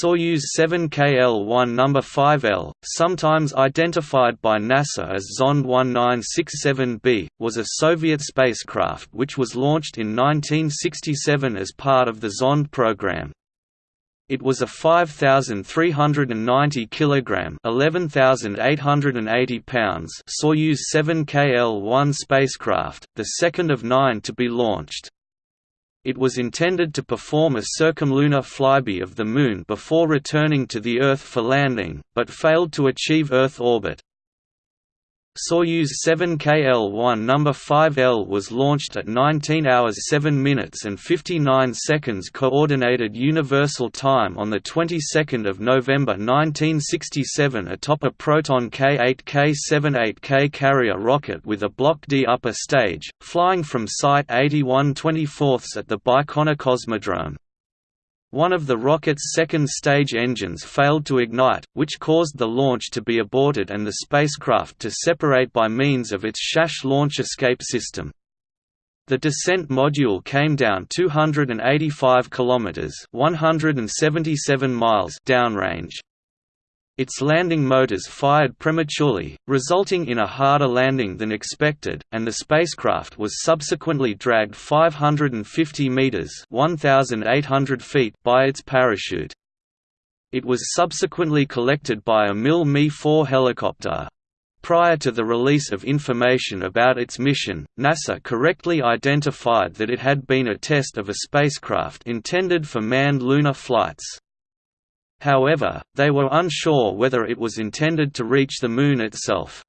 Soyuz 7KL-1 No. 5L, sometimes identified by NASA as Zond 1967B, was a Soviet spacecraft which was launched in 1967 as part of the Zond program. It was a 5,390 kg (11,880 pounds) Soyuz 7KL-1 spacecraft, the second of nine to be launched. It was intended to perform a circumlunar flyby of the Moon before returning to the Earth for landing, but failed to achieve Earth orbit. Soyuz 7KL-1 No. 5L was launched at 19 hours 7 minutes and 59 seconds Coordinated Universal Time on the 22nd of November 1967 atop a Proton K8K78K carrier rocket with a Block D upper stage, flying from Site 81 24 at the Baikonur Cosmodrome. One of the rocket's second stage engines failed to ignite, which caused the launch to be aborted and the spacecraft to separate by means of its SHASH launch escape system. The descent module came down 285 kilometers (177 miles) downrange. Its landing motors fired prematurely, resulting in a harder landing than expected, and the spacecraft was subsequently dragged 550 meters (1,800 feet) by its parachute. It was subsequently collected by a MiL Mi-4 helicopter. Prior to the release of information about its mission, NASA correctly identified that it had been a test of a spacecraft intended for manned lunar flights. However, they were unsure whether it was intended to reach the Moon itself.